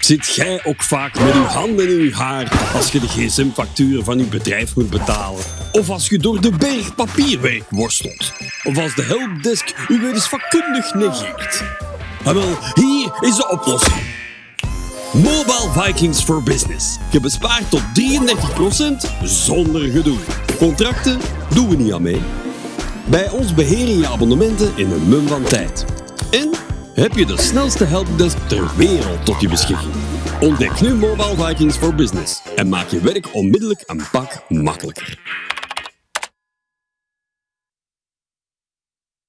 Zit jij ook vaak met uw handen in uw haar als je de gsm-facturen van uw bedrijf moet betalen? Of als je door de berg papierwerk worstelt? Of als de helpdesk u weer eens vakkundig negeert? Ah, wel, hier is de oplossing. Mobile Vikings for Business. Je bespaart tot 33% zonder gedoe. Contracten doen we niet aan mee. Bij ons beheer je je abonnementen in een mum van tijd. En heb je de snelste helpdesk ter wereld tot je beschikking. Ontdek nu Mobile Vikings for Business en maak je werk onmiddellijk een pak makkelijker.